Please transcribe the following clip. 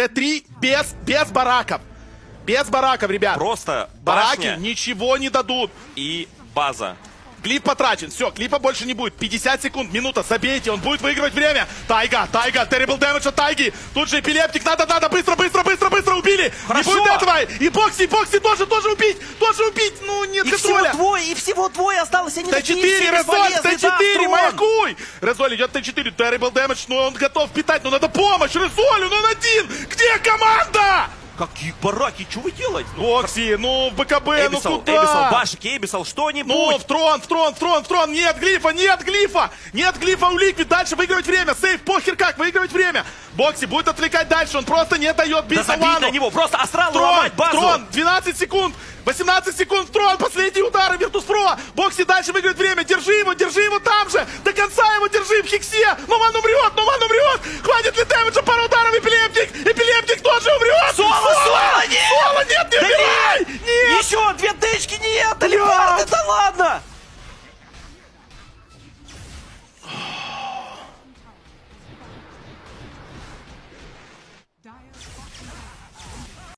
Т3 без, без бараков. Без бараков, ребят. Просто Бараки ничего не дадут. и база. Глиф потрачен. Все, клипа больше не будет. 50 секунд, минута, забейте, он будет выигрывать время. Тайга, Тайга, terrible damage от Тайги. Тут же эпилептик, надо, надо, быстро, быстро, быстро, быстро, убили. Хорошо. Не будет этого. И Бокси, Бокси тоже, тоже убить, тоже убить. Ну, нет И контроля. Двое, и всего двое осталось. Они такие Т4, все Резоль, бесполезные. Да, Т4, Трон. маякуй! Резоль идет Т4, terrible damage, но он готов питать, но надо помощь, Резоль, он один! Где команда? Какие бараки, что вы делаете? Ну, Бокси, ну, в БКБ, ну Эбисал, куда? Эбисал, Башик, Эбисал, что-нибудь. Ну, в трон, в трон, в трон, в трон. Нет глифа, нет глифа. Нет глифа у Ликвид. Дальше выигрывать время. Сейф, похер как, выигрывать время. Бокси будет отвлекать дальше. Он просто не дает бить да на него, просто астрал Трон, ломать базу. трон, 12 секунд. 18 секунд, трон, время, держи его, держи его там же, до конца его держи в хиксе, Нуман умрет, Нуман умрет, хватит ли дэмэджа, пару ударов, эпилептик, эпилептик тоже умрет! Соло, Соло, Соло нет! Соло, нет, не да убивай! Нет! Еще две тычки, нет, Алибард, это ладно!